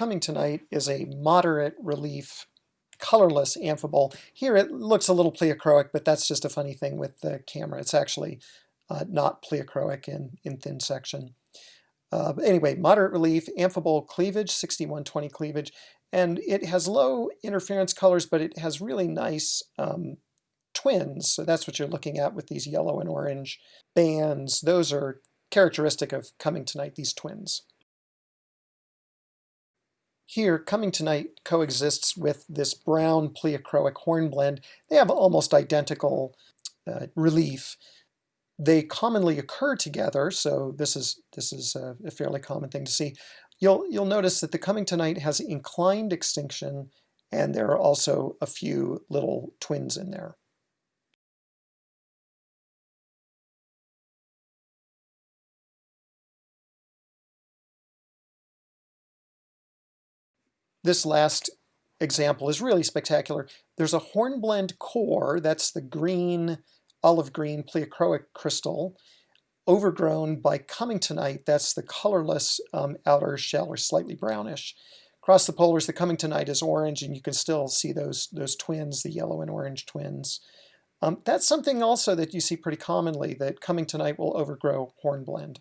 Cummingtonite is a moderate relief colorless amphibole. Here it looks a little pleochroic, but that's just a funny thing with the camera. It's actually uh, not pleochroic in, in thin section. Uh, anyway, moderate relief, amphibole cleavage, 6120 cleavage, and it has low interference colors, but it has really nice um, twins. So that's what you're looking at with these yellow and orange bands. Those are characteristic of cummingtonite, these twins. Here, cummingtonite coexists with this brown pleochroic hornblende. They have almost identical uh, relief. They commonly occur together, so this is this is a, a fairly common thing to see. You'll you'll notice that the cummingtonite has inclined extinction, and there are also a few little twins in there. This last example is really spectacular. There's a hornblende core, that's the green, olive green pleochroic crystal, overgrown by Cummingtonite, that's the colorless um, outer shell or slightly brownish. Across the polars, the Cummingtonite is orange, and you can still see those, those twins, the yellow and orange twins. Um, that's something also that you see pretty commonly, that Cummingtonite will overgrow hornblende.